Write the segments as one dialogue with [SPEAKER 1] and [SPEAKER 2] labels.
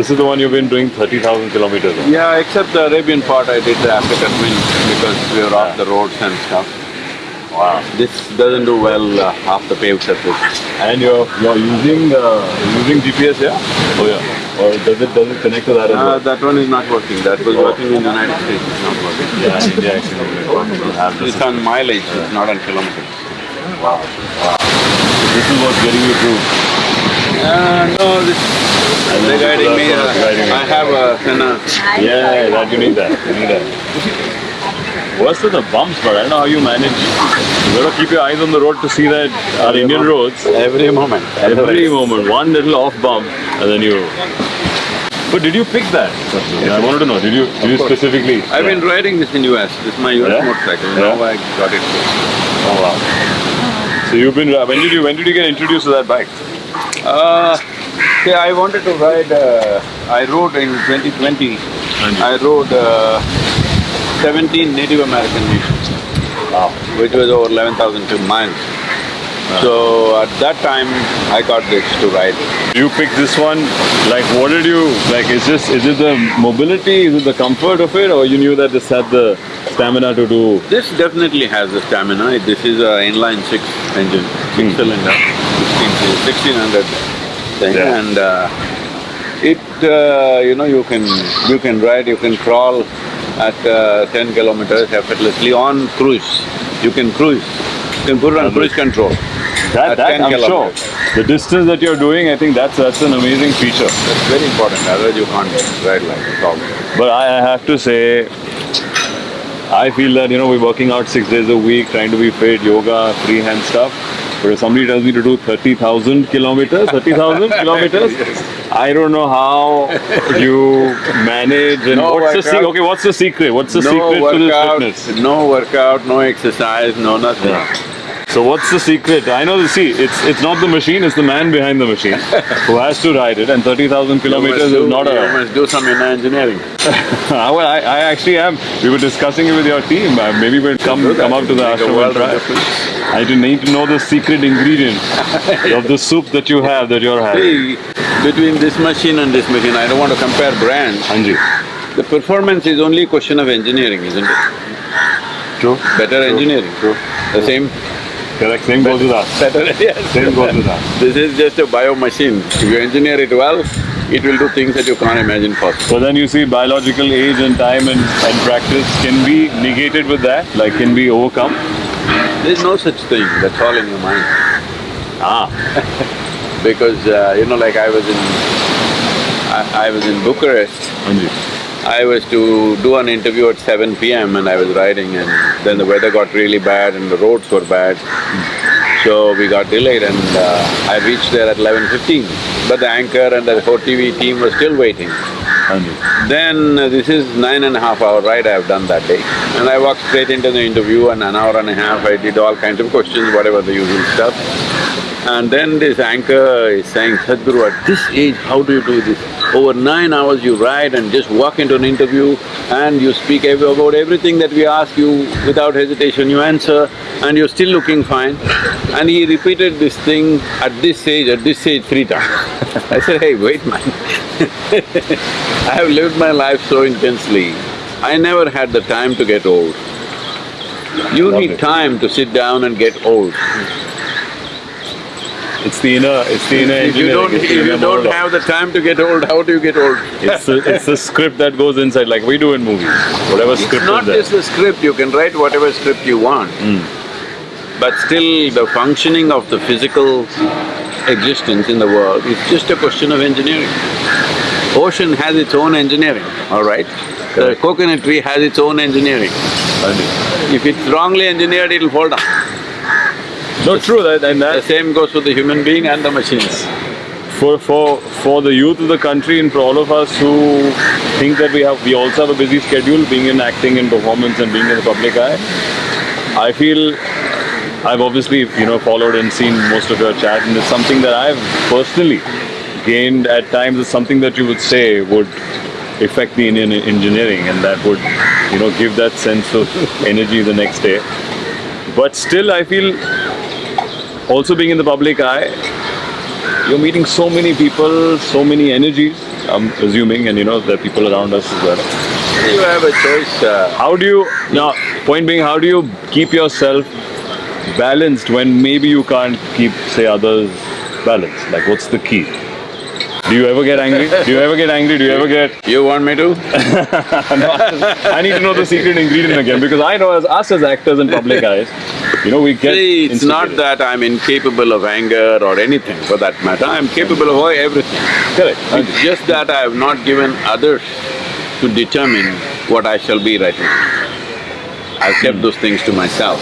[SPEAKER 1] this is the one you've been doing 30,000 kilometers on.
[SPEAKER 2] Yeah, except the Arabian part I did after Katmin because we were off the roads and stuff.
[SPEAKER 1] Wow.
[SPEAKER 2] This doesn't do well uh, off the paved surface.
[SPEAKER 1] And you're you're using uh, using GPS here? Oh yeah. Or does it does it connect to that as
[SPEAKER 2] Uh,
[SPEAKER 1] well?
[SPEAKER 2] that one is not working. That was working in the United States, it's not working.
[SPEAKER 1] Yeah, in India actually.
[SPEAKER 2] It's on mileage, it's not on kilometers.
[SPEAKER 1] Wow. Wow. So this is what's getting you through.
[SPEAKER 2] Uh, no, this, Guiding me. Uh. I have a Sena.
[SPEAKER 1] Yeah, that you need that. You need that. Worse are the bumps, but I don't know how you manage. You gotta keep your eyes on the road to see that our Indian roads,
[SPEAKER 2] Every moment.
[SPEAKER 1] every moment, one little off bump, and then you. But did you pick that? Yeah, I wanted to know. Did you? Did you specifically?
[SPEAKER 2] I've been riding this in US. This is my US
[SPEAKER 1] Yeah?
[SPEAKER 2] motorcycle.
[SPEAKER 1] Yeah.
[SPEAKER 2] Now I got it.
[SPEAKER 1] Oh wow. So you've been. When did you? When did you get introduced to that bike?
[SPEAKER 2] Uh, see, I wanted to ride. Uh, I rode in 2020. I rode uh, 17 Native American nations,
[SPEAKER 1] Wow.
[SPEAKER 2] which was over 11,000 miles. So at that time, I got this to ride.
[SPEAKER 1] You picked this one. Like, what did you like? Is this? Is it the mobility? Is it the comfort of it, or you knew that this had the stamina to do?
[SPEAKER 2] This definitely has the stamina. This is a inline six engine, six cylinder, 16, 1600
[SPEAKER 1] Yeah.
[SPEAKER 2] and uh, it uh, you know you can you can ride, you can crawl at uh, ten kilometers effortlessly on cruise. You can cruise. You can put it on cruise control.
[SPEAKER 1] That, that I'm sure. The distance that you're doing, I think that's that's an amazing feature.
[SPEAKER 2] That's very important. Otherwise, you can't ride like this all.
[SPEAKER 1] But I I have to say, I feel that you know we're working out six days a week, trying to be fit, yoga, freehand stuff. But if somebody tells me to do thirty thousand kilometers, thirty thousand kilometers, I don't know how you manage and
[SPEAKER 2] No
[SPEAKER 1] what's the okay? What's the secret? What's the
[SPEAKER 2] no
[SPEAKER 1] secret to
[SPEAKER 2] workout,
[SPEAKER 1] this fitness?
[SPEAKER 2] no workout, no exercise, no nothing.
[SPEAKER 1] So what's the secret? I know the see, it's it's not the machine, it's the man behind the machine who has to ride it, and thirty thousand kilometers
[SPEAKER 2] must do-
[SPEAKER 1] is not
[SPEAKER 2] you
[SPEAKER 1] a.
[SPEAKER 2] must do some inner engineering.
[SPEAKER 1] well, I, I actually am. We were discussing it with your team. Uh, maybe we'll come
[SPEAKER 2] that.
[SPEAKER 1] come up to the ashram and try. I do need to know the secret ingredient of the soup that you have that you're having.
[SPEAKER 2] See, between this machine and this machine, I don't want to compare brands.
[SPEAKER 1] Anji.
[SPEAKER 2] The performance is only a question of engineering, isn't it?
[SPEAKER 1] True.
[SPEAKER 2] Better engineering.
[SPEAKER 1] True.
[SPEAKER 2] The same,
[SPEAKER 1] Correct. Same goes with us.
[SPEAKER 2] better, yes.
[SPEAKER 1] Same goes with us.
[SPEAKER 2] This is just a bio machine. If you engineer it well, it will do things that you can't imagine possible.
[SPEAKER 1] So then you see biological age and time and, and practice can be negated with that, like can be overcome.
[SPEAKER 2] There's no such thing, that's all in your mind.
[SPEAKER 1] Ah.
[SPEAKER 2] Because, uh, you know, like I was in… I, I was in Bucharest
[SPEAKER 1] Anji.
[SPEAKER 2] I was to do an interview at seven PM and I was riding and then the weather got really bad and the roads were bad. So we got delayed and uh, I reached there at eleven fifteen. But the anchor and the 4TV team were still waiting. Then uh, this is nine and a half hour ride I have done that day. And I walked straight into the interview and an hour and a half I did all kinds of questions, whatever the usual stuff. And then this anchor is saying, Sadhguru, at this age, how do you do this? Over nine hours you ride and just walk into an interview and you speak ev- about everything that we ask you without hesitation, you answer and you're still looking fine. And he repeated this thing at this age, at this age three times. I said, hey, wait man I have lived my life so intensely, I never had the time to get old. You need
[SPEAKER 1] Lovely.
[SPEAKER 2] time to sit down and get old.
[SPEAKER 1] It's the inner, it's the inner
[SPEAKER 2] If you don't… if you don't have the time to get old, how do you get old?
[SPEAKER 1] It's the, it's the script that goes inside, like we do in movies. Whatever
[SPEAKER 2] It's
[SPEAKER 1] script
[SPEAKER 2] not just the script, you can write whatever script you want. Hmm. But still, the functioning of the physical existence in the world is just a question of engineering. Ocean has its own engineering, all right? The coconut tree has its own engineering. If it's wrongly engineered, it'll fall down.
[SPEAKER 1] No, true, that, and
[SPEAKER 2] The same goes for the human being and the machines.
[SPEAKER 1] for, for, for the youth of the country and for all of us who think that we have, we also have a busy schedule, being in acting and performance and being in the public eye, I feel I've obviously, you know, followed and seen most of your chat and it's something that I've personally gained at times, it's something that you would say would affect the Indian engineering and that would, you know, give that sense of energy the next day. But still, I feel also being in the public eye, you're meeting so many people, so many energies, I'm assuming, and you know, there are people around us as well.
[SPEAKER 2] You have a choice. Uh,
[SPEAKER 1] How do you, now, point being, how do you keep yourself balanced when maybe you can't keep, say, others balanced? Like, what's the key? Do you ever get angry? Do you ever get angry? Do you ever get
[SPEAKER 2] you want me to?
[SPEAKER 1] I need to know the secret ingredient again because I know as us as actors in public eyes, you know, we get.
[SPEAKER 2] See, it's not that I'm incapable of anger or anything for that matter. I'm capable of everything.
[SPEAKER 1] Correct.
[SPEAKER 2] It's just that I have not given others to determine what I shall be right now. I've kept those things to myself.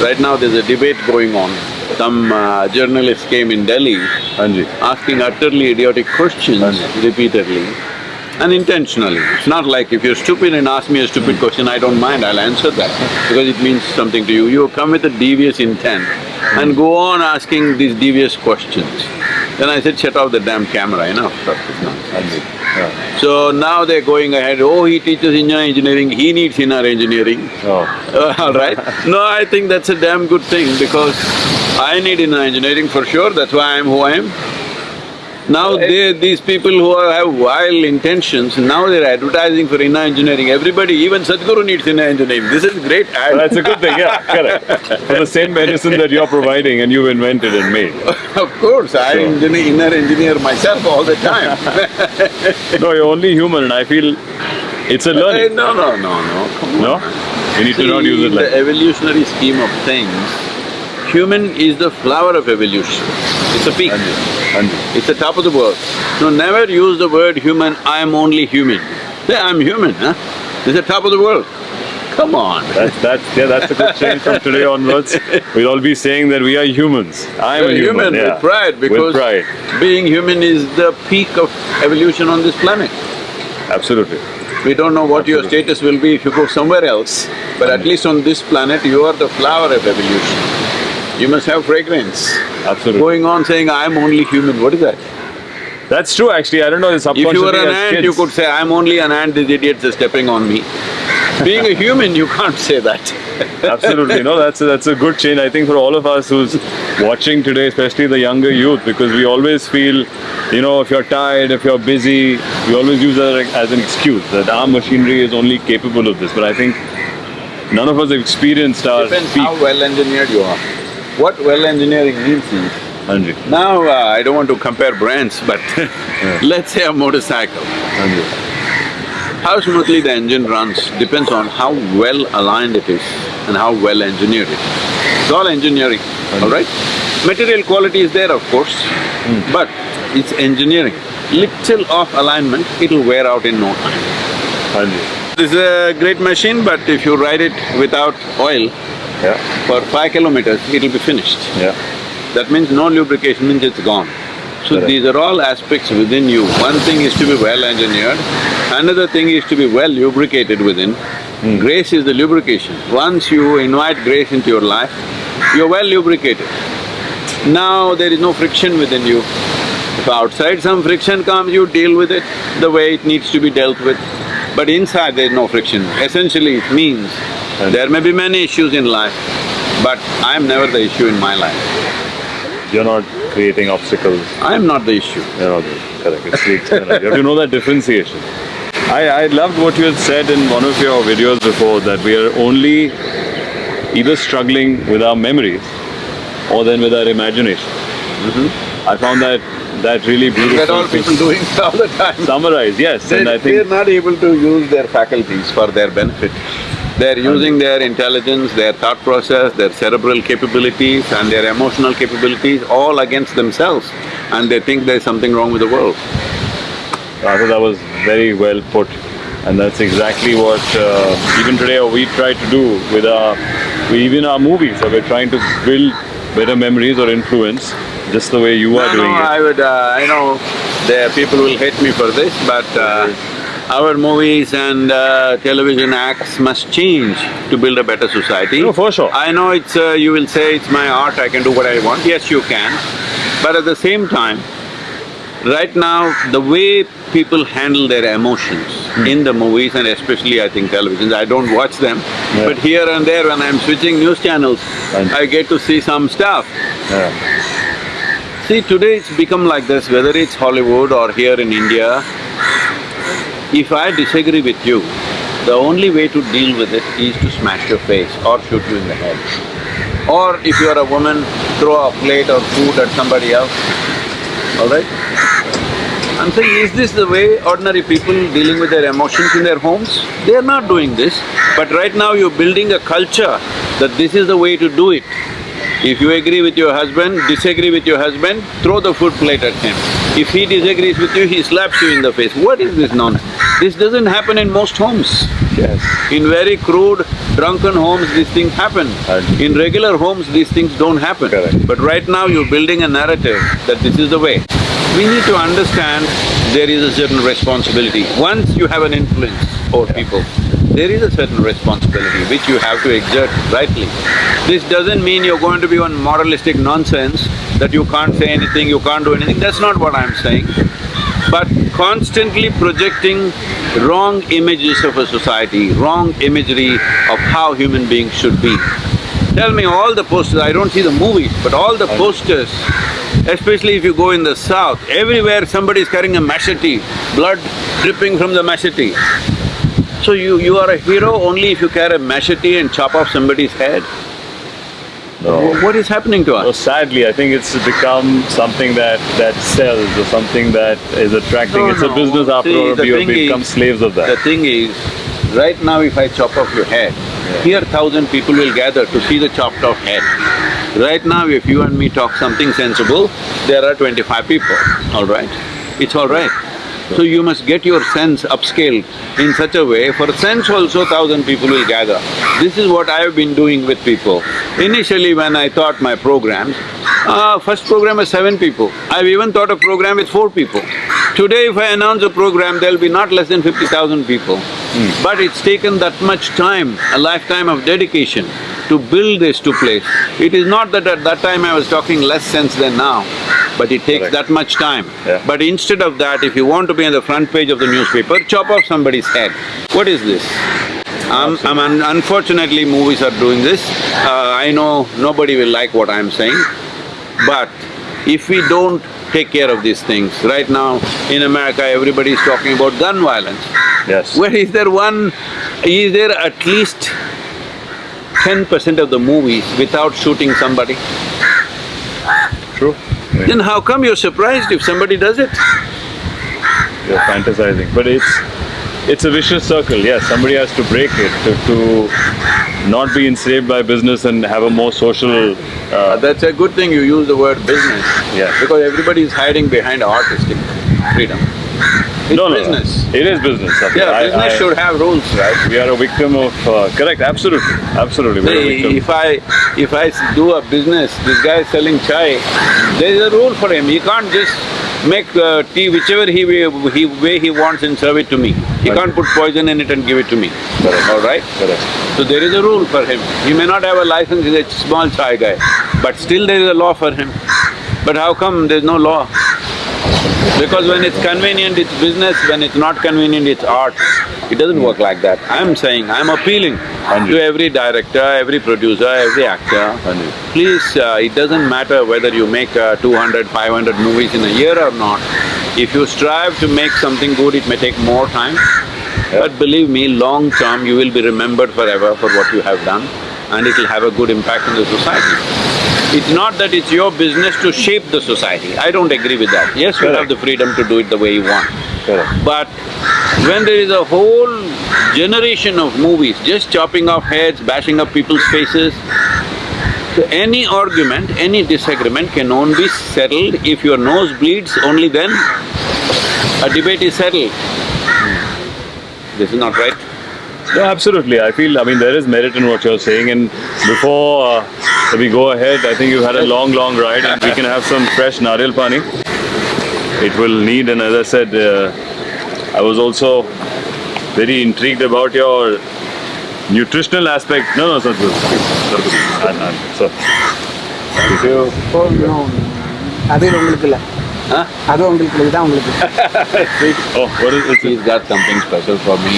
[SPEAKER 2] Right now there's a debate going on. Some uh, journalist came in Delhi
[SPEAKER 1] Anji.
[SPEAKER 2] asking utterly idiotic questions repeatedly and intentionally. It's not like if you're stupid and ask me a stupid question, I don't mind, I'll answer that because it means something to you. You come with a devious intent and go on asking these devious questions. Then I said, shut off the damn camera, enough of this nonsense.
[SPEAKER 1] Anji. Yeah.
[SPEAKER 2] So now they're going ahead, oh, he teaches inner engineering, he needs inner engineering.
[SPEAKER 1] Oh.
[SPEAKER 2] all right? No, I think that's a damn good thing because I need inner engineering for sure, that's why I'm who I am. Now they… these people who have vile intentions, now they're advertising for inner engineering. Everybody, even Sadhguru needs inner engineering. This is great ad.
[SPEAKER 1] That's a good thing, yeah, correct. For the same medicine that you're providing and you've invented and made.
[SPEAKER 2] of course, I
[SPEAKER 1] Sure.
[SPEAKER 2] engineer, inner engineer myself all the time.
[SPEAKER 1] No, you're only human and I feel it's a
[SPEAKER 2] Eh,
[SPEAKER 1] learning.
[SPEAKER 2] no, no, no, no, come on.
[SPEAKER 1] No? You need to not use it
[SPEAKER 2] in
[SPEAKER 1] like
[SPEAKER 2] the evolutionary scheme of things, human is the flower of evolution. It's a peak.
[SPEAKER 1] Anji.
[SPEAKER 2] It's the top of the world. So never use the word human, I am only human. Say, I'm human, huh? It's the top of the world. Come on.
[SPEAKER 1] That's… that's… yeah, that's a good change from today onwards. We'll all be saying that we are humans. I am
[SPEAKER 2] You're
[SPEAKER 1] a human, yeah.
[SPEAKER 2] with pride because
[SPEAKER 1] With pride,
[SPEAKER 2] being human is the peak of evolution on this planet.
[SPEAKER 1] absolutely.
[SPEAKER 2] We don't know what your status will be if you go somewhere else, but at least on this planet, you are the flower of evolution. You must have fragrance.
[SPEAKER 1] Absolutely.
[SPEAKER 2] Going on saying, I'm only human, what is that?
[SPEAKER 1] That's true actually, I don't know,
[SPEAKER 2] If you were an ant,
[SPEAKER 1] kids.
[SPEAKER 2] you could say, I'm only an ant, these idiots are stepping on me. Being a human, you can't say that.
[SPEAKER 1] Absolutely, no, that's a, that's a good change. I think for all of us who's watching today, especially the younger youth, because we always feel, you know, if you're tired, if you're busy, we always use that as an excuse that our machinery is only capable of this. But I think none of us have experienced our
[SPEAKER 2] Depends
[SPEAKER 1] peak.
[SPEAKER 2] how well engineered you are. What well engineering means is,
[SPEAKER 1] Anji,
[SPEAKER 2] now uh, I don't want to compare brands, but let's say a motorcycle.
[SPEAKER 1] Anji.
[SPEAKER 2] How smoothly the engine runs depends on how well aligned it is and how well engineered it is. It's all engineering, all right? Material quality is there, of course, but it's engineering. Little off alignment, it'll wear out in no time. This is a great machine, but if you ride it without oil
[SPEAKER 1] Yeah,
[SPEAKER 2] for five kilometers, it'll be finished.
[SPEAKER 1] yeah.
[SPEAKER 2] That means no lubrication means it's gone. So
[SPEAKER 1] Correct.
[SPEAKER 2] these are all aspects within you. One thing is to be well engineered, another thing is to be well lubricated within.
[SPEAKER 1] Hmm.
[SPEAKER 2] Grace is the lubrication. Once you invite grace into your life, you're well lubricated. Now there is no friction within you. If outside some friction comes, you deal with it the way it needs to be dealt with. But inside there is no friction. Essentially it means there may be many issues in life, but I'm never the issue in my life.
[SPEAKER 1] You're not creating obstacles.
[SPEAKER 2] I'm not the issue.
[SPEAKER 1] You're not correct. It's the external. You have to know that differentiation. I, I loved what you had said in one of your videos before that we are only either struggling with our memories or then with our imagination. Mm-hmm. I found that that really beautiful.
[SPEAKER 2] That all people doing all the time.
[SPEAKER 1] Summarize, yes, and I
[SPEAKER 2] They, they're not able to use their faculties for their benefit. They're using their intelligence, their thought process, their cerebral capabilities and their emotional capabilities all against themselves and they think there's something wrong with the world.
[SPEAKER 1] I thought that was very well put, and that's exactly what uh, even today we try to do with our, we, even our movies. So we're trying to build better memories or influence, just the way you are
[SPEAKER 2] No, no,
[SPEAKER 1] doing it.
[SPEAKER 2] I would… Uh, I know there people will hate me for this, but uh, our movies and uh, television acts must change to build a better society.
[SPEAKER 1] No, for sure.
[SPEAKER 2] I know it's… Uh, you will say it's my art, I can do what I want. Yes, you can. But at the same time, right now, the way people handle their emotions
[SPEAKER 1] Hmm.
[SPEAKER 2] in the movies and especially I think televisions, I don't watch them,
[SPEAKER 1] Yeah.
[SPEAKER 2] but here and there when I'm switching news channels, I get to see some stuff.
[SPEAKER 1] Yeah.
[SPEAKER 2] See, today it's become like this, whether it's Hollywood or here in India, if I disagree with you, the only way to deal with it is to smash your face or shoot you in the head. Or if you are a woman, throw a plate or food at somebody else, all right? I'm saying, is this the way ordinary people dealing with their emotions in their homes? They are not doing this, but right now you're building a culture that this is the way to do it. If you agree with your husband, disagree with your husband, throw the food plate at him. If he disagrees with you, he slaps you in the face. What is this nonsense? This doesn't happen in most homes.
[SPEAKER 1] Yes.
[SPEAKER 2] In very crude, drunken homes, these things happen. In regular homes, these things don't happen.
[SPEAKER 1] Correct.
[SPEAKER 2] But right now, you're building a narrative that this is the way. We need to understand there is a certain responsibility. Once you have an influence over people, there is a certain responsibility which you have to exert rightly. This doesn't mean you're going to be on moralistic nonsense that you can't say anything, you can't do anything, that's not what I'm saying. But constantly projecting wrong images of a society, wrong imagery of how human beings should be. Tell me all the posters, I don't see the movies, but all the posters, especially if you go in the south, everywhere somebody is carrying a machete, blood dripping from the machete. So you… you are a hero only if you carry a machete and chop off somebody's head?
[SPEAKER 1] No.
[SPEAKER 2] What is happening to us?
[SPEAKER 1] sadly, I think it's become something that that sells or something that is attracting.
[SPEAKER 2] No,
[SPEAKER 1] it's a business after
[SPEAKER 2] See,
[SPEAKER 1] all. We become
[SPEAKER 2] is-
[SPEAKER 1] slaves of that.
[SPEAKER 2] The thing is, right now if I chop off your head, here thousand people will gather to see the chopped off head. Right now, if you and me talk something sensible, there are twenty-five people, all right? It's all right. So you must get your sense upscaled in such a way, for sense also thousand people will gather. This is what I have been doing with people. Initially when I thought my programs, uh, first program was seven people. I've even thought a program with four people. Today if I announce a program, there'll be not less than fifty thousand people. But it's taken that much time, a lifetime of dedication to build this to place. It is not that at that time I was talking less sense than now, but it takes
[SPEAKER 1] Correct.
[SPEAKER 2] that much time.
[SPEAKER 1] Yeah.
[SPEAKER 2] But instead of that, if you want to be on the front page of the newspaper, chop off somebody's head. What is this? Um, I'm un- unfortunately, movies are doing this. Uh, I know nobody will like what I'm saying, but if we don't take care of these things, right now in America, everybody is talking about gun violence.
[SPEAKER 1] Yes.
[SPEAKER 2] Where is there one… is there at least ten percent of the movies without shooting somebody?
[SPEAKER 1] True.
[SPEAKER 2] Then how come you're surprised if somebody does it?
[SPEAKER 1] You're fantasizing, but it's it's a vicious circle. Yes, somebody has to break it to, to not be enslaved by business and have a more social.
[SPEAKER 2] Uh,
[SPEAKER 1] Uh,
[SPEAKER 2] that's a good thing you use the word business.
[SPEAKER 1] Yeah.
[SPEAKER 2] Because everybody is hiding behind artistic freedom. It's
[SPEAKER 1] no, no,
[SPEAKER 2] business.
[SPEAKER 1] No, it is business. Sapna.
[SPEAKER 2] Yeah,
[SPEAKER 1] I-
[SPEAKER 2] business
[SPEAKER 1] I-
[SPEAKER 2] should have rules, right?
[SPEAKER 1] We are a victim of. Uh, correct. Absolutely. Absolutely.
[SPEAKER 2] See, if I… if I do a business, this guy is selling chai, there is a rule for him, he can't just make uh, tea whichever he way, he way he wants and serve it to me. He
[SPEAKER 1] Right.
[SPEAKER 2] can't put poison in it and give it to me,
[SPEAKER 1] Correct.
[SPEAKER 2] all right?
[SPEAKER 1] Correct.
[SPEAKER 2] So there is a rule for him. He may not have a license, he's a small chai guy, but still there is a law for him. But how come there's no law? Because when it's convenient, it's business, when it's not convenient, it's art. It doesn't work like that. I'm saying, I'm appealing to every director, every producer, every actor. Please, uh, it doesn't matter whether you make uh, 200, 500 movies in a year or not. If you strive to make something good, it may take more time. But believe me, long term, you will be remembered forever for what you have done and it will have a good impact on the society. It's not that it's your business to shape the society, I don't agree with that. Yes, you have the freedom to do it the way you want.
[SPEAKER 1] Correct.
[SPEAKER 2] But when there is a whole generation of movies just chopping off heads, bashing up people's faces, any argument, any disagreement can only be settled if your nose bleeds, only then a debate is settled. This is not right.
[SPEAKER 1] No, absolutely. I feel, I mean, there is merit in what you're saying and before uh, we go ahead, I think you've had a long, long ride and we can have some fresh nariyal pani. It will need and as I said, uh, I was also very intrigued about your nutritional aspect. No, no, sir. sir. Thank you.
[SPEAKER 3] அது உங்களுக்கு இல்ல
[SPEAKER 2] Huh?
[SPEAKER 3] அது உங்களுக்கு இல்லை, இதுதான் உங்களுக்கு
[SPEAKER 1] Oh, what is it?
[SPEAKER 2] He's got something special for me.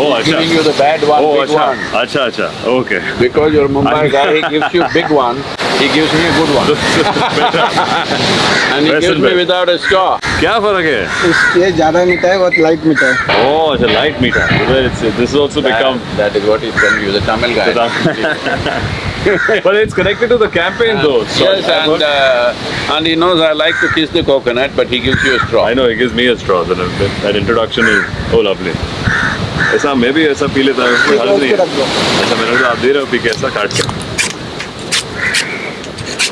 [SPEAKER 1] Oh,
[SPEAKER 2] He's
[SPEAKER 1] acha.
[SPEAKER 2] giving you the bad one,
[SPEAKER 1] Oh,
[SPEAKER 2] big
[SPEAKER 1] acha.
[SPEAKER 2] one.
[SPEAKER 1] Acha, acha. Okay.
[SPEAKER 2] Because you're a Mumbai guy, he gives you big one. He gives me a good one. and he
[SPEAKER 1] Best
[SPEAKER 2] gives
[SPEAKER 1] and
[SPEAKER 2] me
[SPEAKER 1] best.
[SPEAKER 2] without a straw.
[SPEAKER 1] क्या फर्क है
[SPEAKER 3] इस ये ज़्यादा मीठा है बहुत light मीठा है
[SPEAKER 1] Oh, it's a light meter. So it's, this has also become.
[SPEAKER 2] That- that is what he's telling you, the Tamil guy.
[SPEAKER 1] but it's connected to the campaign though. So
[SPEAKER 2] yes,
[SPEAKER 1] I've
[SPEAKER 2] and,
[SPEAKER 1] heard-
[SPEAKER 2] uh, and he knows I like to kiss the coconut, but he gives you a straw.
[SPEAKER 1] I know he gives me a straw. That, that introduction is oh lovely. ऐसा मैं भी ऐसा P लेता हूँ कोई हर्ज नहीं है
[SPEAKER 3] रख दो
[SPEAKER 1] अच्छा मैंने कहा आप दे रहे हो पी के ऐसा काट के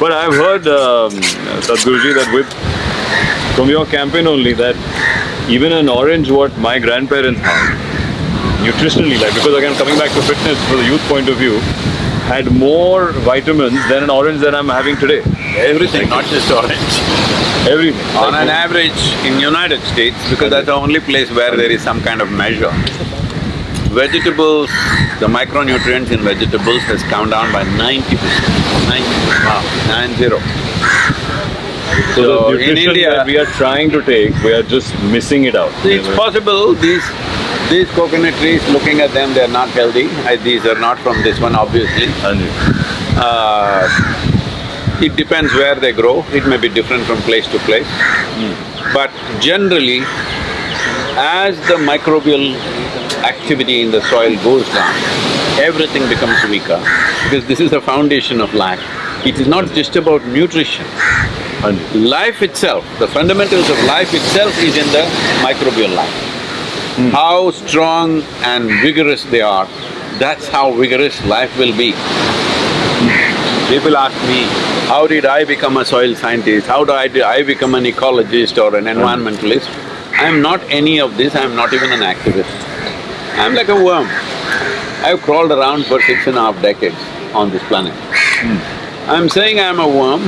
[SPEAKER 1] But I've heard um, Sadhguruji that with from your campaign only that even an orange what my grandparents had nutritionally like because again coming back to fitness for the youth point of view had more vitamins than an orange that I'm having today.
[SPEAKER 2] Everything, not just orange.
[SPEAKER 1] Everything.
[SPEAKER 2] On
[SPEAKER 1] Like,
[SPEAKER 2] an average, in United States, because that's the only place where there is some kind of measure, vegetables, the micronutrients in vegetables has come down by ninety percent. Ninety percent. Nine zero.
[SPEAKER 1] So,
[SPEAKER 2] So,
[SPEAKER 1] the
[SPEAKER 2] in India-
[SPEAKER 1] we are trying to take, we are just missing it out.
[SPEAKER 2] It's possible these these coconut trees, looking at them, they're not healthy. I, these are not from this one, obviously. Uh, it depends where they grow, it may be different from place to place. But generally, as the microbial activity in the soil goes down, everything becomes weaker because this is the foundation of life. It is not just about nutrition. Life itself, the fundamentals of life itself is in the microbial life. How strong and vigorous they are, that's how vigorous life will be. People ask me, how did I become a soil scientist? How do I, do I become an ecologist or an environmentalist? I'm not any of this, I'm not even an activist. I'm like a worm. I've crawled around for six and a half decades on this planet. Hmm. I'm saying I'm a worm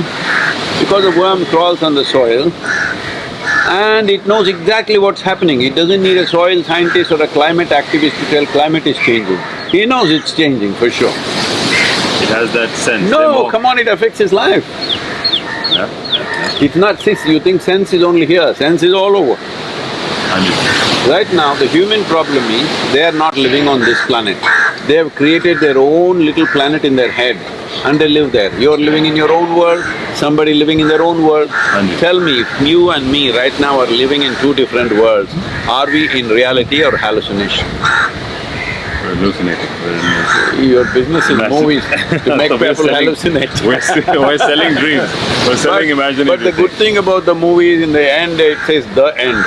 [SPEAKER 2] because a worm crawls on the soil and it knows exactly what's happening. It doesn't need a soil scientist or a climate activist to tell climate is changing. He knows it's changing for sure.
[SPEAKER 1] It has that sense.
[SPEAKER 2] No, come on, it affects his life.
[SPEAKER 1] Yeah.
[SPEAKER 2] It's not this, you think sense is only here, sense is all over. Right now, the human problem is, they are not living on this planet. They have created their own little planet in their head and they live there. You're living in your own world, somebody living in their own world. Tell me, if you and me right now are living in two different worlds, are we in reality or hallucination?
[SPEAKER 1] We're hallucinating. We're hallucinating.
[SPEAKER 2] Your business is movies to make
[SPEAKER 1] So
[SPEAKER 2] people
[SPEAKER 1] selling-
[SPEAKER 2] hallucinate.
[SPEAKER 1] We're, we're selling dreams. We're selling
[SPEAKER 2] But-
[SPEAKER 1] imaginary
[SPEAKER 2] But the good thing about the movie is in the end, it says the end.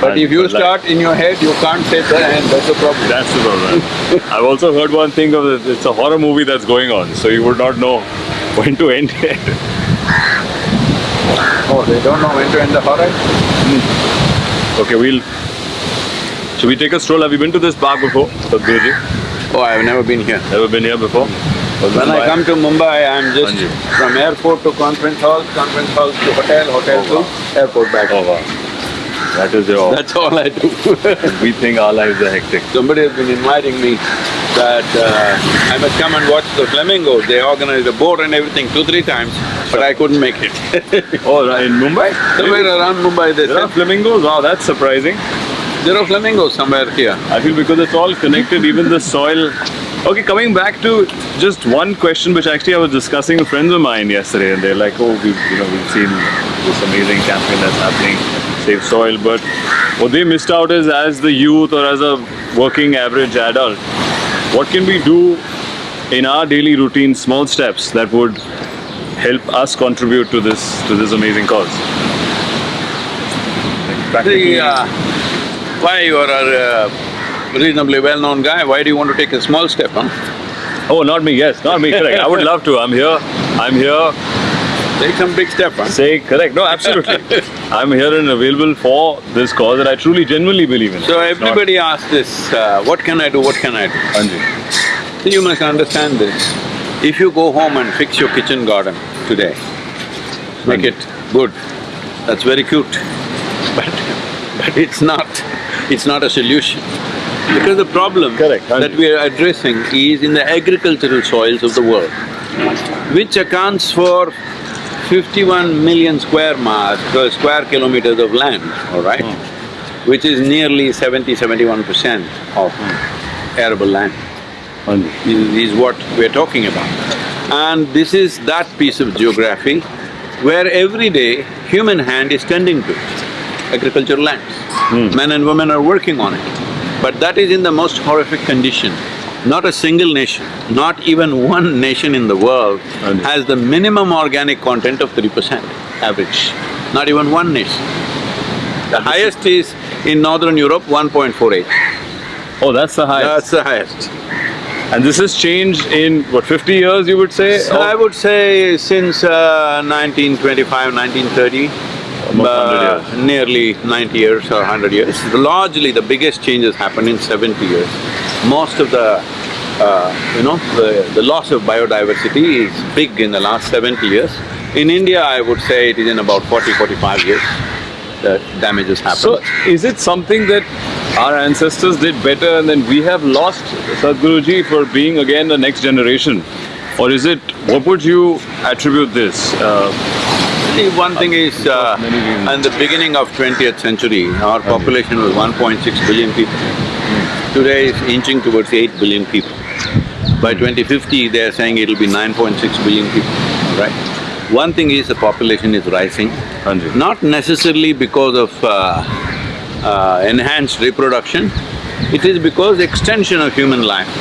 [SPEAKER 2] But
[SPEAKER 1] And
[SPEAKER 2] if you
[SPEAKER 1] like-
[SPEAKER 2] start in your head, you can't say the end, that's the problem.
[SPEAKER 1] That's the problem. I've also heard one thing of it, it's a horror movie that's going on, so you would not know when to end it.
[SPEAKER 2] Oh, they don't know when to end the horror? Hmm.
[SPEAKER 1] Okay, we'll… Should we take a stroll? Have you been to this park before, Sadhguruji?
[SPEAKER 2] Oh, I've never been here.
[SPEAKER 1] Never been here before?
[SPEAKER 2] When I come to Mumbai, I'm just
[SPEAKER 1] Anji.
[SPEAKER 2] from airport to conference hall, conference hall to hotel, hotel oh, to airport back.
[SPEAKER 1] Oh wow. That is your…
[SPEAKER 2] That's all I do.
[SPEAKER 1] we think our lives are hectic.
[SPEAKER 2] Somebody has been inviting me that uh, I must come and watch the flamingos. They organized a boat and everything two, three times, but I couldn't make it.
[SPEAKER 1] Oh, in Mumbai?
[SPEAKER 2] Somewhere around Mumbai, they
[SPEAKER 1] There are
[SPEAKER 2] said,
[SPEAKER 1] flamingos? Wow, that's surprising.
[SPEAKER 2] There are flamingos somewhere here.
[SPEAKER 1] I feel because it's all connected, even the soil. Okay, coming back to just one question, which actually I was discussing with friends of mine yesterday, and they're like, "Oh, we've you know we've seen this amazing campaign that's happening, Save Soil," but what they missed out is as the youth or as a working average adult, what can we do in our daily routine, small steps that would help us contribute to this to this amazing cause? Like,
[SPEAKER 2] The, uh, why you are a uh, reasonably well-known guy, why do you want to take a small step, huh?
[SPEAKER 1] Oh, not me. Yes, not me. Correct. I would love to. I'm here. I'm here.
[SPEAKER 2] Take some big step, huh?
[SPEAKER 1] Say correct. No, absolutely. I'm here and available for this cause that I truly, genuinely believe in.
[SPEAKER 2] So
[SPEAKER 1] It's not-
[SPEAKER 2] everybody asks this, uh, what can I do, what can I do?
[SPEAKER 1] Anji.
[SPEAKER 2] So you must understand this. If you go home and fix your kitchen garden today, make it good, that's very cute. But, but it's not, it's not a solution. Because the problem
[SPEAKER 1] Correct,
[SPEAKER 2] that we are addressing is in the agricultural soils of the world, which accounts for fifty-one million square miles, uh, square kilometers of land, all right? Which is nearly 70, 71 percent of arable land is, is what we're talking about. And this is that piece of geography where every day human hand is tending to it, agricultural lands. Men and women are working on it. But that is in the most horrific condition. Not a single nation, not even one nation in the world has the minimum organic content of three percent average. Not even one nation. The highest is in northern Europe, one point four eight.
[SPEAKER 1] Oh, that's the highest.
[SPEAKER 2] That's the highest.
[SPEAKER 1] and this has changed in, what, fifty years you would say?
[SPEAKER 2] So I would say since uh, 1925, 1930,
[SPEAKER 1] Almost 100
[SPEAKER 2] uh, nearly 90 years or 100 years. Largely, the biggest changes happened in 70 years. Most of the, uh, you know, the, the loss of biodiversity is big in the last 70 years. In India, I would say it is in about 40, 45 years that damages happen.
[SPEAKER 1] So, is it something that our ancestors did better and then we have lost Sadhguruji for being again the next generation? Or is it, what would you attribute this? Uh,
[SPEAKER 2] See, one thing is, uh, in the beginning of twentieth century, our population was one point six billion people. Today it's inching towards eight billion people. By twenty fifty, they're saying it'll be nine point six billion people, right? One thing is the population is rising, not necessarily because of uh, uh, enhanced reproduction, it is because extension of human life.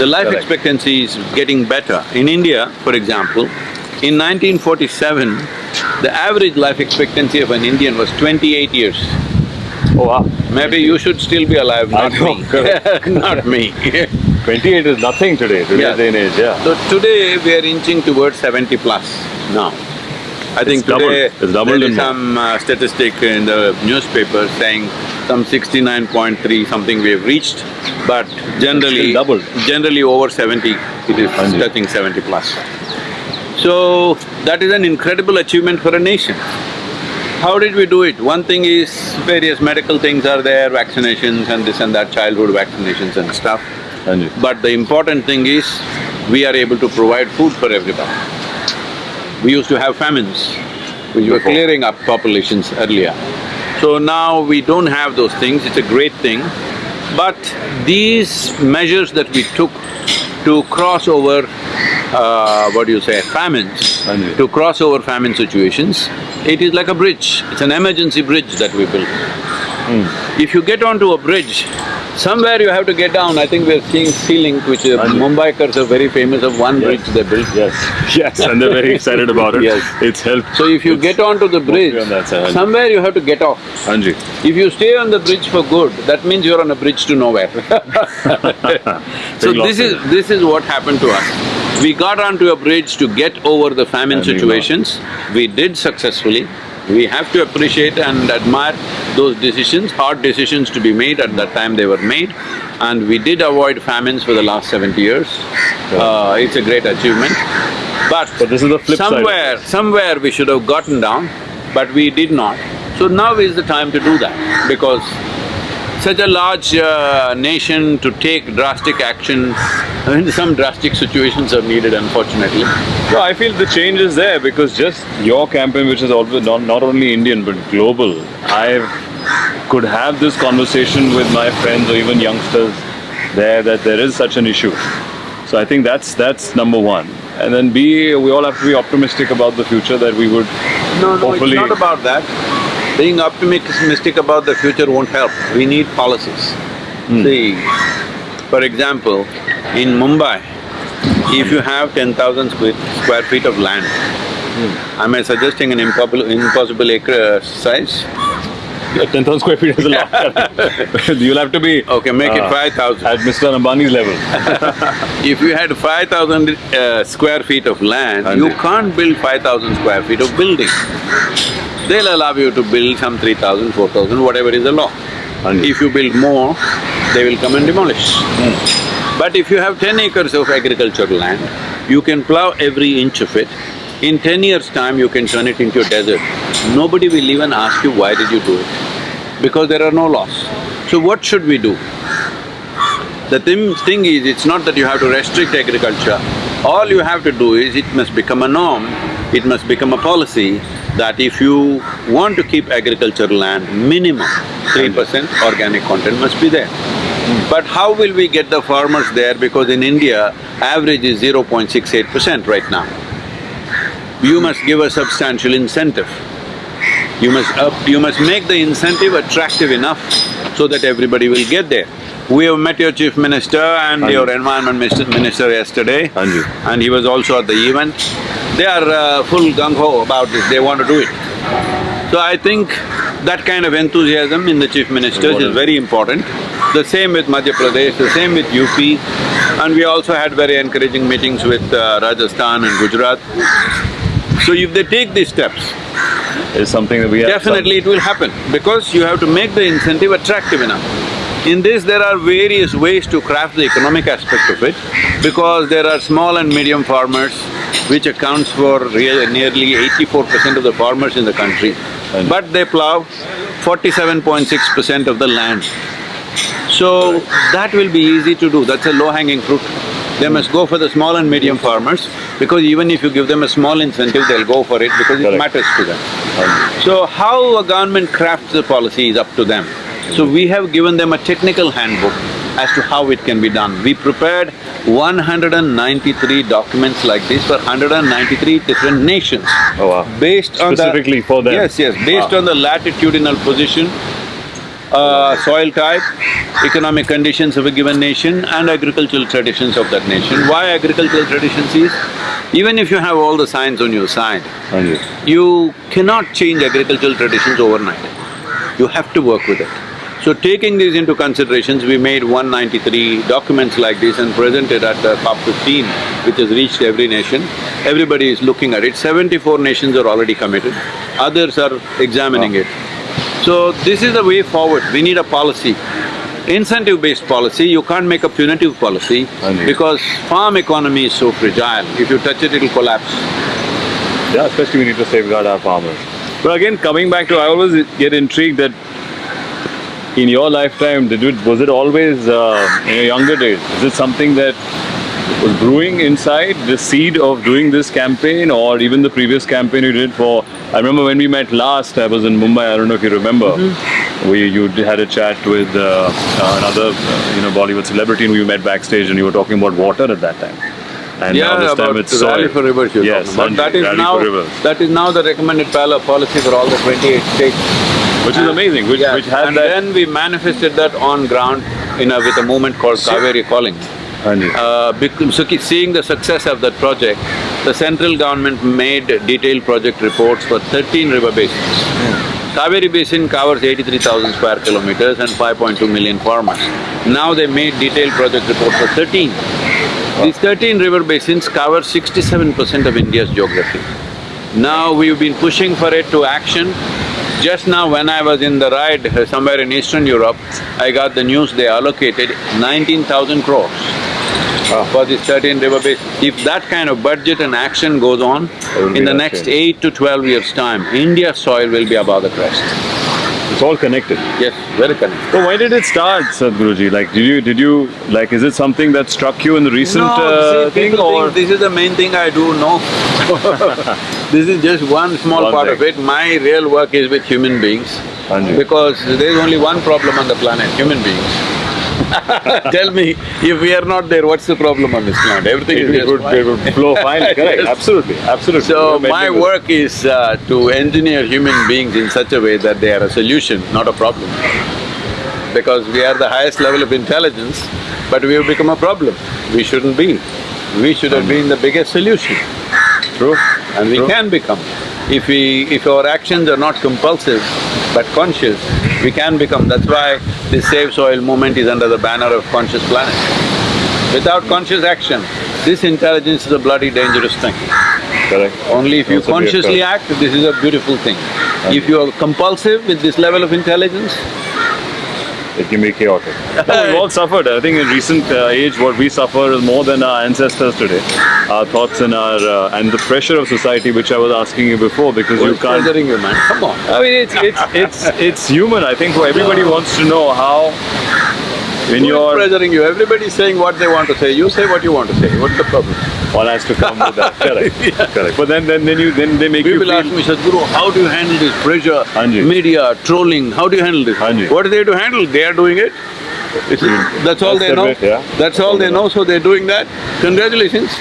[SPEAKER 2] The life
[SPEAKER 1] Correct.
[SPEAKER 2] expectancy is getting better. In India, for example, in 1947, the average life expectancy of an Indian was twenty-eight years.
[SPEAKER 1] oh wow,
[SPEAKER 2] Maybe you should still be alive, not
[SPEAKER 1] know,
[SPEAKER 2] me. not me.
[SPEAKER 1] twenty-eight is nothing today, today's
[SPEAKER 2] Yeah.
[SPEAKER 1] day and age, yeah.
[SPEAKER 2] So today we are inching towards seventy plus now. I think
[SPEAKER 1] It's doubled.
[SPEAKER 2] today
[SPEAKER 1] It's doubled
[SPEAKER 2] there is some uh, statistic in the newspaper saying some sixty-nine point three something we have reached, but generally…
[SPEAKER 1] doubled.
[SPEAKER 2] Generally over seventy, it is touching seventy plus. So, that is an incredible achievement for a nation. How did we do it? One thing is various medical things are there, vaccinations and this and that, childhood vaccinations and stuff. But the important thing is, we are able to provide food for everybody. We used to have famines, which were clearing up populations earlier. So now we don't have those things, it's a great thing. But these measures that we took to cross over, uh, what do you say, famines,
[SPEAKER 1] Hanji.
[SPEAKER 2] to cross over famine situations, it is like a bridge, it's an emergency bridge that we built. If you get onto a bridge, somewhere you have to get down. I think we are seeing Sea Link, which uh. Mumbaikars are very famous of one bridge they built.
[SPEAKER 1] Yes, yes, and they're very excited about it.
[SPEAKER 2] Yes.
[SPEAKER 1] It's helped.
[SPEAKER 2] So if you get onto the bridge,
[SPEAKER 1] on side,
[SPEAKER 2] somewhere you have to get off.
[SPEAKER 1] Hanji.
[SPEAKER 2] If you stay on the bridge for good, that means you're on a bridge to nowhere. so this is… this is what happened to us. We got onto a bridge to get over the famine
[SPEAKER 1] And
[SPEAKER 2] situations, we did successfully. We have to appreciate and admire those decisions, hard decisions to be made at that time they were made. And we did avoid famines for the last seventy years. Uh, it's a great achievement. But
[SPEAKER 1] But this is the flip side
[SPEAKER 2] somewhere, somewhere we should have gotten down, but we did not. So now is the time to do that, because such a large uh, nation to take drastic actions. I mean, some drastic situations are needed unfortunately.
[SPEAKER 1] No, I feel the change is there because just your campaign, which is always not, not only Indian but global, I could have this conversation with my friends or even youngsters there that there is such an issue. So I think that's that's number one. And then B, we all have to be optimistic about the future that we would
[SPEAKER 2] No, no, it's
[SPEAKER 1] hopefully
[SPEAKER 2] not about that. Being optimistic about the future won't help, we need policies. Hmm. See, for example, in Mumbai, if you have ten thousand square, square feet of land, hmm. am I suggesting an impossible, impossible acre uh, size?
[SPEAKER 1] ten thousand square feet is a lot. You'll have to be
[SPEAKER 2] Okay, make it
[SPEAKER 1] uh,
[SPEAKER 2] five thousand.
[SPEAKER 1] at Mr. Ambani's level.
[SPEAKER 2] If you had five thousand uh, square feet of land, you
[SPEAKER 1] Hanji.
[SPEAKER 2] can't build five thousand square feet of building. They'll allow you to build some three thousand, four thousand, whatever is the law.
[SPEAKER 1] And
[SPEAKER 2] If you build more, they will come and demolish. But if you have ten acres of agricultural land, you can plow every inch of it. In ten years' time, you can turn it into a desert. Nobody will even ask you, why did you do it? Because there are no laws. So what should we do? The thing, is, it's not that you have to restrict agriculture. All you have to do is, it must become a norm, it must become a policy that if you want to keep agricultural land, minimum three percent organic content must be there. But how will we get the farmers there? Because in India, average is 0.68 percent right now. You must give a substantial incentive. You must up, you must make the incentive attractive enough so that everybody will get there. We have met your chief minister and
[SPEAKER 1] Haan ji.
[SPEAKER 2] your environment minister, yesterday.
[SPEAKER 1] Haan ji.
[SPEAKER 2] And he was also at the event. They are uh, full gung-ho about this, they want to do it. So I think that kind of enthusiasm in the chief ministers is very important. The same with Madhya Pradesh, the same with UP. And we also had very encouraging meetings with uh, Rajasthan and Gujarat. So if they take these steps,
[SPEAKER 1] It's something that we have.
[SPEAKER 2] Definitely it will happen because you have to make the incentive attractive enough. In this, there are various ways to craft the economic aspect of it because there are small and medium farmers which accounts for nearly eighty-four percent of the farmers in the country.
[SPEAKER 1] And-
[SPEAKER 2] But they plow forty-seven point six percent of the land. So, that will be easy to do, that's a low-hanging fruit. They must go for the small and medium farmers because even if you give them a small incentive, they'll go for it because it matters to them. So how a government crafts the policy is up to them. So we have given them a technical handbook as to how it can be done. We prepared 193 documents like this for 193 different nations.
[SPEAKER 1] Oh, wow.
[SPEAKER 2] Based on the…
[SPEAKER 1] Specifically for them?
[SPEAKER 2] Yes, yes, based
[SPEAKER 1] Wow.
[SPEAKER 2] on the latitudinal position, uh, soil type, economic conditions of a given nation and agricultural traditions of that nation. Why agricultural traditions is, even if you have all the science on your side,
[SPEAKER 1] Haan ji.
[SPEAKER 2] you cannot change agricultural traditions overnight. You have to work with it. So taking these into considerations, we made 193 documents like this and presented at the COP 15, which has reached every nation. Everybody is looking at it. Seventy-four nations are already committed, others are examining it. So this is the way forward, we need a policy. Incentive-based policy, you can't make a punitive policy because farm economy is so fragile. If you touch it, it'll collapse.
[SPEAKER 1] Yeah, especially we need to safeguard our farmers. But again, coming back to, I always get intrigued that in your lifetime, did it, was it always, uh, in your younger days, is it something that was brewing inside, the seed of doing this campaign or even the previous campaign you did for, I remember when we met last, I was in Mumbai, I don't know if you remember, we, you had a chat with uh, uh, another, uh, you know, Bollywood celebrity and we met backstage and you were talking about water at that time. And now
[SPEAKER 2] Yeah,
[SPEAKER 1] this time it's
[SPEAKER 2] Rally
[SPEAKER 1] soil.
[SPEAKER 2] for Rivers you're
[SPEAKER 1] Yes,
[SPEAKER 2] talking about. That
[SPEAKER 1] Rally
[SPEAKER 2] now, that is now the recommended policy for all the twenty-eight states.
[SPEAKER 1] Which is amazing, which,
[SPEAKER 2] Yeah,
[SPEAKER 1] which had
[SPEAKER 2] and
[SPEAKER 1] that…
[SPEAKER 2] then we manifested that on ground in a, with a movement called Cauvery Calling. Uh, so seeing the success of that project, the central government made detailed project reports for thirteen river basins. Kaveri Basin covers eighty-three thousand square kilometers and five point two million farmers. Now they made detailed project reports for thirteen. These thirteen river basins cover sixty-seven percent of India's geography. Now we've been pushing for it to action. Just now when I was in the ride uh, somewhere in Eastern Europe, I got the news they allocated nineteen thousand crores for this thirteen river basin. If that kind of budget and action goes on, in the next
[SPEAKER 1] change.
[SPEAKER 2] eight to twelve years' time, India's soil will be above the crest.
[SPEAKER 1] It's all connected.
[SPEAKER 2] Yes, very connected.
[SPEAKER 1] So why did it start, Sadhguruji? Like, did you, did you, like, is it something that struck you in the recent
[SPEAKER 2] No,
[SPEAKER 1] uh,
[SPEAKER 2] see,
[SPEAKER 1] thing or?
[SPEAKER 2] this is the main thing I do, no. This is just one small
[SPEAKER 1] One
[SPEAKER 2] part
[SPEAKER 1] thing.
[SPEAKER 2] of it. My real work is with human beings. Because there is only one problem on the planet, human beings. Tell me, if we are not there, what's the problem on this planet? Everything
[SPEAKER 1] It,
[SPEAKER 2] is
[SPEAKER 1] it would,
[SPEAKER 2] fine.
[SPEAKER 1] it would flow fine, correct,
[SPEAKER 2] Yes.
[SPEAKER 1] absolutely, absolutely.
[SPEAKER 2] So my work is uh, to engineer human beings in such a way that they are a solution, not a problem. Because we are the highest level of intelligence, but we have become a problem. We shouldn't be. We should have been the biggest solution,
[SPEAKER 1] True.
[SPEAKER 2] and we
[SPEAKER 1] True.
[SPEAKER 2] can become. If we… if our actions are not compulsive but conscious, we can become. That's why this Save Soil movement is under the banner of Conscious Planet. Without conscious action, this intelligence is a bloody dangerous thing.
[SPEAKER 1] Correct.
[SPEAKER 2] Only if you
[SPEAKER 1] Also
[SPEAKER 2] consciously act, this is a beautiful thing. If you are compulsive with this level of intelligence,
[SPEAKER 1] It can be chaotic. No, we've all suffered. I think in recent uh, age, what we suffer is more than our ancestors today. Our thoughts and our… Uh, and the pressure of society, which I was asking you before, because you
[SPEAKER 2] who's
[SPEAKER 1] can't…
[SPEAKER 2] pressuring you, man? Come on.
[SPEAKER 1] I mean, it's it's it's it's human. I think everybody wants to know how when
[SPEAKER 2] Who is
[SPEAKER 1] you're
[SPEAKER 2] pressuring you? Everybody's saying what they want to say, you say what you want to say, what's the problem?
[SPEAKER 1] One has to come with that. Correct, correct. But then then then you then they make you
[SPEAKER 2] People ask me, Sadhguru, how do you handle this pressure,
[SPEAKER 1] Hanji.
[SPEAKER 2] media, trolling, how do you handle this?
[SPEAKER 1] Hanji.
[SPEAKER 2] What are they to handle? They are doing it. It's- hmm. That's all
[SPEAKER 1] That's
[SPEAKER 2] they
[SPEAKER 1] the
[SPEAKER 2] know.
[SPEAKER 1] bit, yeah.
[SPEAKER 2] That's all they know, so they're doing that. Congratulations.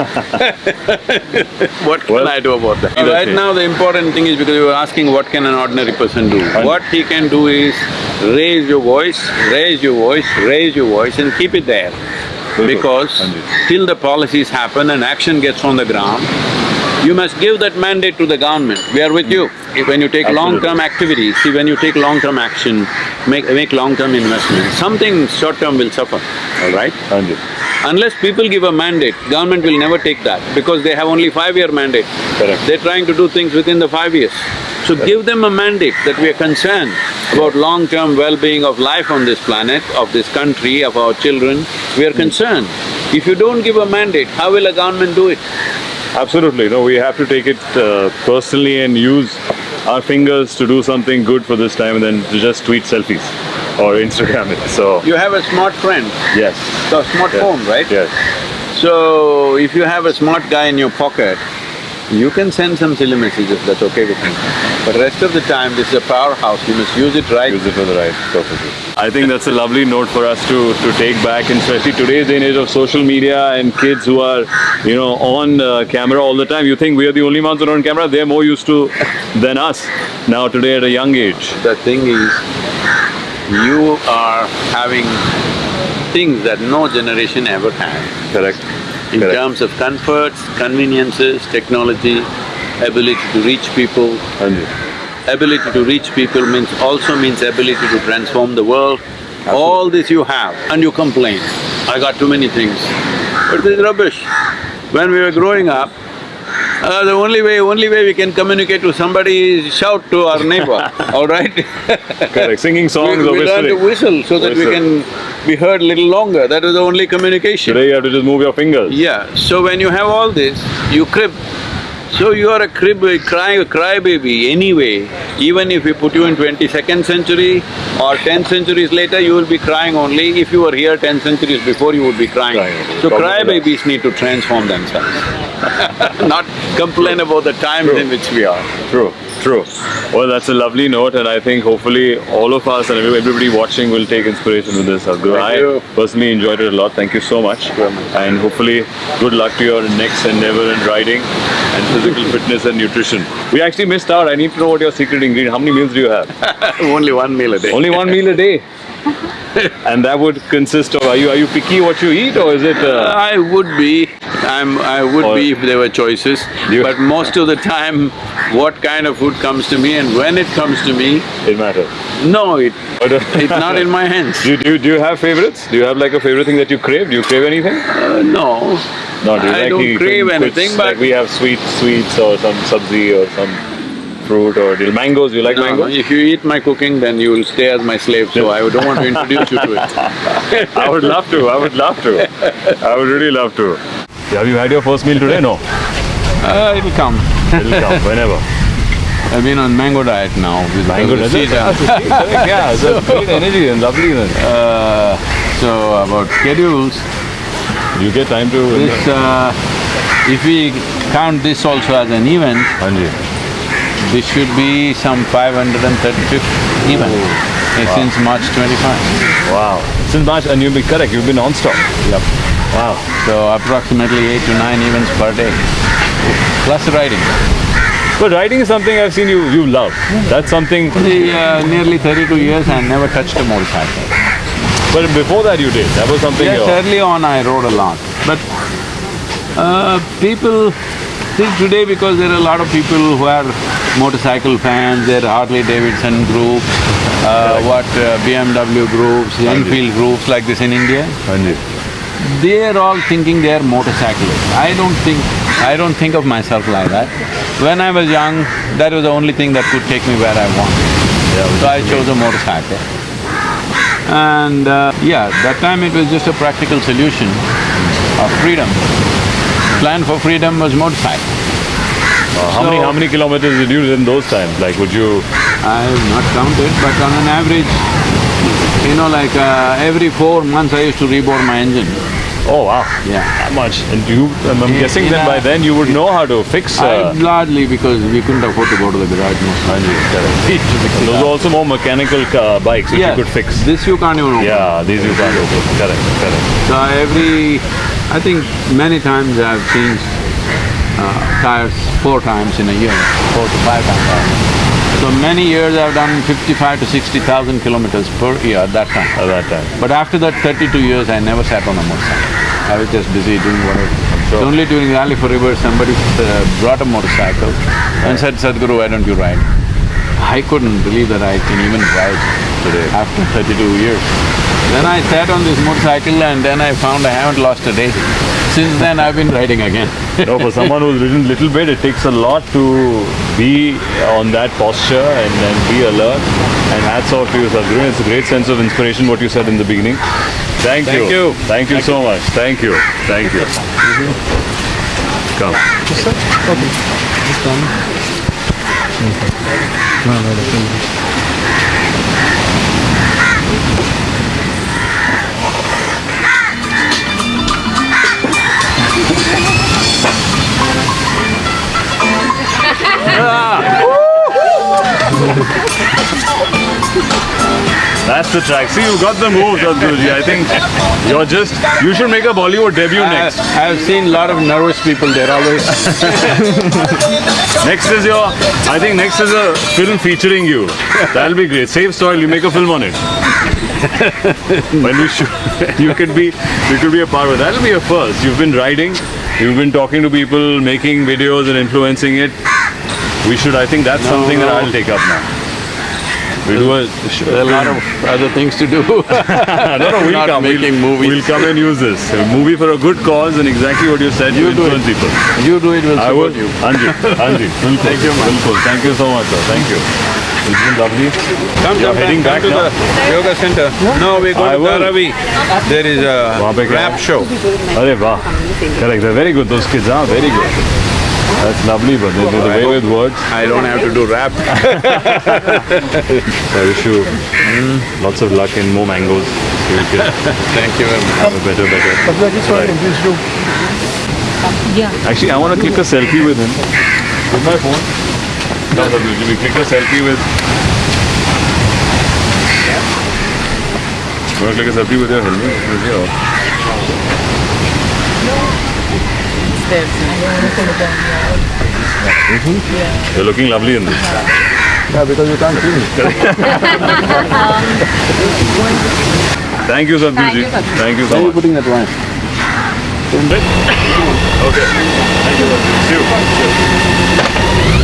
[SPEAKER 2] What can I do about that? Right
[SPEAKER 1] it.
[SPEAKER 2] now, the important thing is because you were asking what can an ordinary person do? What he can do is raise your voice, raise your voice, raise your voice and keep it there. Because till the policies happen and action gets on the ground, you must give that mandate to the government, we are with you. If When you take long-term activities, see when you take long-term action, make… make long-term investment, something short-term will suffer, all right?
[SPEAKER 1] Hanji.
[SPEAKER 2] Unless people give a mandate, government will never take that because they have only five-year mandate.
[SPEAKER 1] Correct.
[SPEAKER 2] They're trying to do things within the five years. So give them a mandate that we are concerned about long-term well-being of life on this planet, of this country, of our children, we are mm. concerned. If you don't give a mandate, how will a government do it?
[SPEAKER 1] Absolutely, no, we have to take it uh, personally and use our fingers to do something good for this time and then to just tweet selfies or Instagram it, so…
[SPEAKER 2] You have a smart friend,
[SPEAKER 1] Yes.
[SPEAKER 2] the smartphone, right?
[SPEAKER 1] Yes.
[SPEAKER 2] So, if you have a smart guy in your pocket, you can send some silly messages, that's okay with me. But rest of the time, this is a powerhouse, you must use it right.
[SPEAKER 1] Use it for the right purposes. I think that's a lovely note for us to, to take back, and especially today's day and age of social media and kids who are, you know, on uh, camera all the time. You think we are the only ones who are on camera? They're more used to than us now today at a young age.
[SPEAKER 2] The thing is, you are having things that no generation ever had.
[SPEAKER 1] Correct.
[SPEAKER 2] In
[SPEAKER 1] Correct.
[SPEAKER 2] terms of comforts, conveniences, technology, ability to reach people. Ability to reach people means… also means ability to transform the world. All this you have and you complain, I got too many things. But this is rubbish. When we were growing up, uh, the only way… only way we can communicate to somebody is shout to our neighbor, all right?
[SPEAKER 1] Correct. Singing songs
[SPEAKER 2] We,
[SPEAKER 1] or
[SPEAKER 2] we learn to whistle so that we can be heard little longer, that is the only communication.
[SPEAKER 1] Today you have to just move your fingers.
[SPEAKER 2] Yeah, so when you have all this, you crib. So you are a crib, a cry, a crybaby anyway. Even if we put you in twenty-second century or ten centuries later, you will be crying only. If you were here ten centuries before, you would be crying.
[SPEAKER 1] Crying.
[SPEAKER 2] So crybabies need to transform themselves, not complain about the times
[SPEAKER 1] True.
[SPEAKER 2] in which we are.
[SPEAKER 1] True, true. Well, that's a lovely note, and I think hopefully all of us and everybody watching will take inspiration with this.
[SPEAKER 2] Thank
[SPEAKER 1] I
[SPEAKER 2] you.
[SPEAKER 1] personally enjoyed it a lot. Thank you so much. And hopefully, good luck to your next endeavor in riding and physical fitness and nutrition. We actually missed out. I need to know what your secret ingredient. How many meals do you have?
[SPEAKER 2] Only one meal a day.
[SPEAKER 1] Only one meal a day. and that would consist of. Are you are you picky what you eat, or is it? Uh,
[SPEAKER 2] I would be, I'm… I would
[SPEAKER 1] Or-
[SPEAKER 2] be if there were choices, but most of the time, what kind of food comes to me and when it comes to me,
[SPEAKER 1] it matters.
[SPEAKER 2] no, it…
[SPEAKER 1] Uh,
[SPEAKER 2] it's not in my hands.
[SPEAKER 1] Do you, do, do you have favorites? Do you have like a favorite thing that you crave? Do you crave anything?
[SPEAKER 2] Uh, no.
[SPEAKER 1] No, do you
[SPEAKER 2] I
[SPEAKER 1] like
[SPEAKER 2] don't crave anything, but…
[SPEAKER 1] like we have sweet sweets or some sabzi or some fruit or deal mangoes. You like
[SPEAKER 2] No, no,
[SPEAKER 1] mangoes?
[SPEAKER 2] if you eat my cooking, then you will stay as my slave, so I don't want to introduce you to it.
[SPEAKER 1] I would love to. I would love to. I would really love to. Have you had your first meal today? No.
[SPEAKER 2] Uh, it'll come.
[SPEAKER 1] It'll come whenever.
[SPEAKER 2] I've been on mango diet now with
[SPEAKER 1] Mango
[SPEAKER 2] the
[SPEAKER 1] does it?
[SPEAKER 2] season.
[SPEAKER 1] Correct, Yeah, it's a great energy and lovely then.
[SPEAKER 2] Uh, so about schedules,
[SPEAKER 1] You get time to.
[SPEAKER 2] this, uh, if we count this also as an event,
[SPEAKER 1] Hanji.
[SPEAKER 2] This should be some 535th event uh, since March twenty-five.
[SPEAKER 1] Wow. Since March, and you've been correct. You've been non-stop.
[SPEAKER 2] Yep.
[SPEAKER 1] Wow.
[SPEAKER 2] So approximately eight to nine events per day, plus riding.
[SPEAKER 1] But riding is something I've seen you you love. That's something.
[SPEAKER 2] The, uh, nearly thirty-two years I never touched a motorcycle.
[SPEAKER 1] But before that, you did. That was something.
[SPEAKER 2] Yes,
[SPEAKER 1] your-
[SPEAKER 2] early on I rode a lot, but uh, people think today because there are a lot of people who are motorcycle fans, there are Harley Davidson groups, uh, what uh, BMW groups, Enfield groups like this in India,
[SPEAKER 1] Hanji.
[SPEAKER 2] they're all thinking they're motorcyclists. I don't think… I don't think of myself like that. When I was young, that was the only thing that could take me where I wanted. So I chose a motorcycle. And uh, yeah, that time it was just a practical solution of freedom. Plan for freedom was motorcycle.
[SPEAKER 1] Uh, how many how many kilometers did you do in those times? Like, would you?
[SPEAKER 2] I have not counted, but on an average, you know, like uh, every four months I used to rebore my engine.
[SPEAKER 1] Oh wow.
[SPEAKER 2] Yeah.
[SPEAKER 1] That much. And you, I'm I'm
[SPEAKER 2] In-
[SPEAKER 1] guessing
[SPEAKER 2] in
[SPEAKER 1] that by then you would know how to fix.
[SPEAKER 2] I
[SPEAKER 1] Uh,
[SPEAKER 2] largely because we couldn't afford to go to the garage most likely.
[SPEAKER 1] those are also more mechanical uh, bikes which
[SPEAKER 2] Yeah,
[SPEAKER 1] you could fix.
[SPEAKER 2] This you can't even open.
[SPEAKER 1] Yeah, these you can't open. Correct, correct.
[SPEAKER 2] So every, I think many times I've changed uh, tires four times in a year, four to five times. So many years I've done fifty-five to sixty thousand kilometers per year at that time.
[SPEAKER 1] At that time.
[SPEAKER 2] But after that thirty-two years, I never sat on a motorcycle. I was just busy doing whatever.
[SPEAKER 1] sure.
[SPEAKER 2] So only during Rally for River, somebody uh, brought a motorcycle and said, Sadhguru, why don't you ride? I couldn't believe that I can even ride today after thirty-two years. Then I sat on this motorcycle and then I found I haven't lost a day. Since then, I've been riding again.
[SPEAKER 1] No, for someone who's ridden little bit, it takes a lot to be on that posture and then be alert. And hats off to you, Sadhguru. It's a great sense of inspiration, what you said in the beginning. Thank,
[SPEAKER 2] Thank you.
[SPEAKER 1] Thank you so much. Thank you. Thank you. Come. That's the track. See, you got the move, Sadhguruji. I think you're just, you should make a Bollywood debut next.
[SPEAKER 2] I, I've seen a lot of nervous people, they're always…
[SPEAKER 1] Next is your, I think next is a film featuring you. That'll be great. Save soil, you make a film on it. when you shoot, you could be, you could be a part of it. That'll be a first. You've been riding, you've been talking to people, making videos and influencing it. We should, I think that's something that. I'll take up now we do a,
[SPEAKER 2] a lot of other things to do.
[SPEAKER 1] no, no, we'll come.
[SPEAKER 2] Making
[SPEAKER 1] we'll,
[SPEAKER 2] movies.
[SPEAKER 1] we'll come and use this. A movie for a good cause and exactly what you said, you
[SPEAKER 2] do it.
[SPEAKER 1] people.
[SPEAKER 2] You do it, we'll
[SPEAKER 1] I
[SPEAKER 2] support
[SPEAKER 1] will.
[SPEAKER 2] you.
[SPEAKER 1] Anji, Anji,
[SPEAKER 2] Thank you,
[SPEAKER 1] Bilkul. Thank you so much, sir. Thank you. It's been lovely.
[SPEAKER 2] Come,
[SPEAKER 1] You're
[SPEAKER 2] come,
[SPEAKER 1] heading
[SPEAKER 2] come back to
[SPEAKER 1] now?
[SPEAKER 2] the yoga center. No, we're
[SPEAKER 1] going
[SPEAKER 2] to Ravi. There is a rap show.
[SPEAKER 1] Are, wow. Correct. They're very good, those kids are. Very good that's lovely but they do the way with words
[SPEAKER 2] I don't have to do rap.
[SPEAKER 1] I wish you lots of luck and more mangoes. So you can
[SPEAKER 2] Thank you very
[SPEAKER 1] have a better better. Right.
[SPEAKER 4] Yeah.
[SPEAKER 1] actually I want to click a selfie with him. With my phone. No no we click a selfie with you want to click a selfie with your helmet With your- You're looking lovely in this.
[SPEAKER 3] Yeah, because you can't see me.
[SPEAKER 1] Thank you, Sadhguruji. Thank you so
[SPEAKER 3] Where are you putting that wine?
[SPEAKER 1] Okay. Thank you. See you.